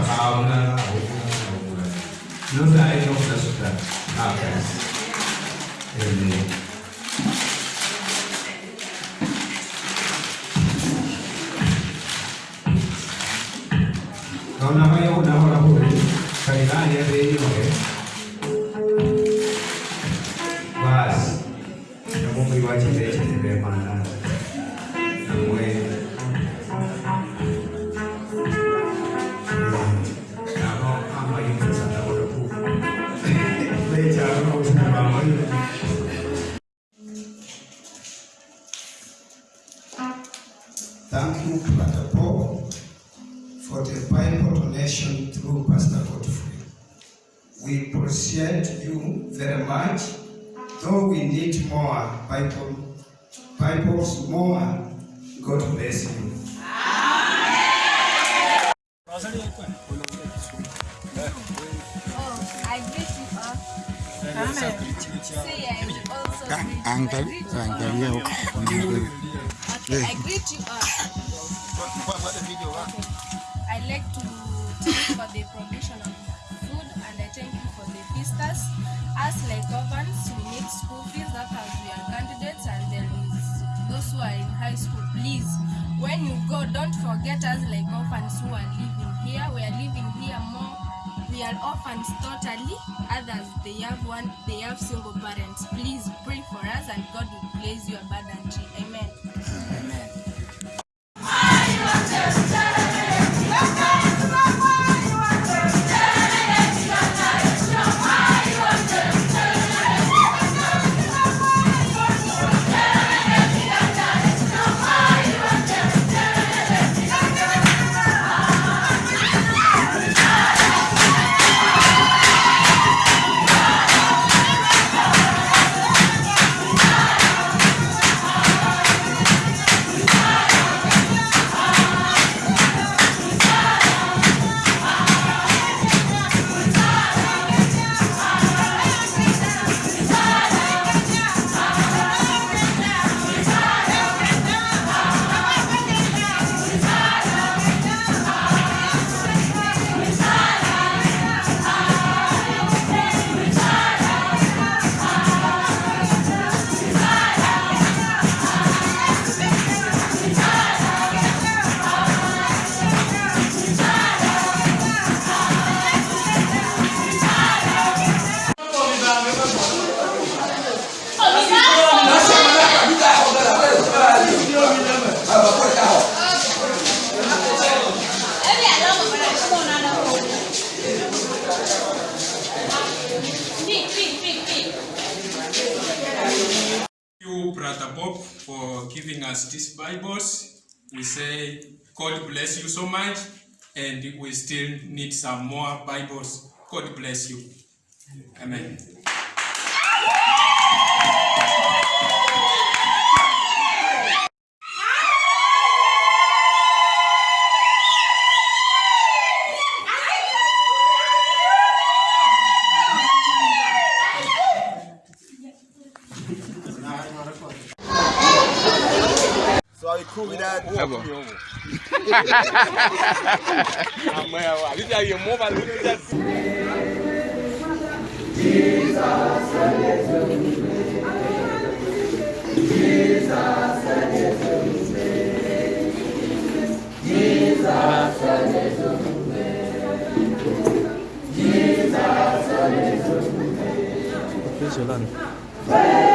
تبعونا نبدا اي نقطه سكان Kau nama yang udah orang boleh Kaila ya, dia beri oke Bas. Kamu beri wajib beri cinta beri mana. For the Bible donation through Pastor Godfrey. We appreciate you very much, though we need more Bible, Bibles more. God bless you. Oh, I greet you all. Say I will also greet you. Angkat, I all. Okay, I greet you uh, all. As like orphans, we need school fees that are candidates and there is those who are in high school. Please, when you go, don't forget us like orphans who are living here. We are living here more. We are orphans totally. Others they have one, they have single parents. Please pray for us and God will bless you abundantly. Amen. you, us these Bibles. We say, God bless you so much, and we still need some more Bibles. God bless you. Amen. Jesus, á kú mi dáadé. ẹ bọ àmọ́ ẹ wà àbí tí a yẹ mọ́ bá lórí ọjà sí. Jesus, Jesus, Jesus, Jesus, Jesus, Jesus,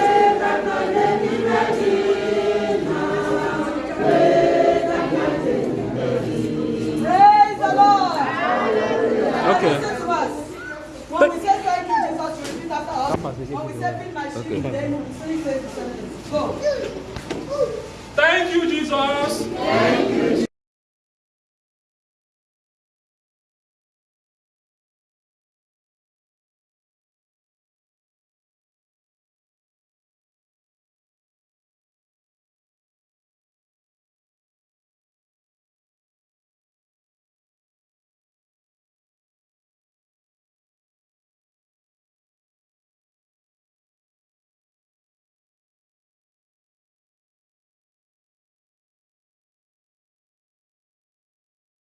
repeat after us. When we say be my shield, then we say, Go. Thank you, Jesus.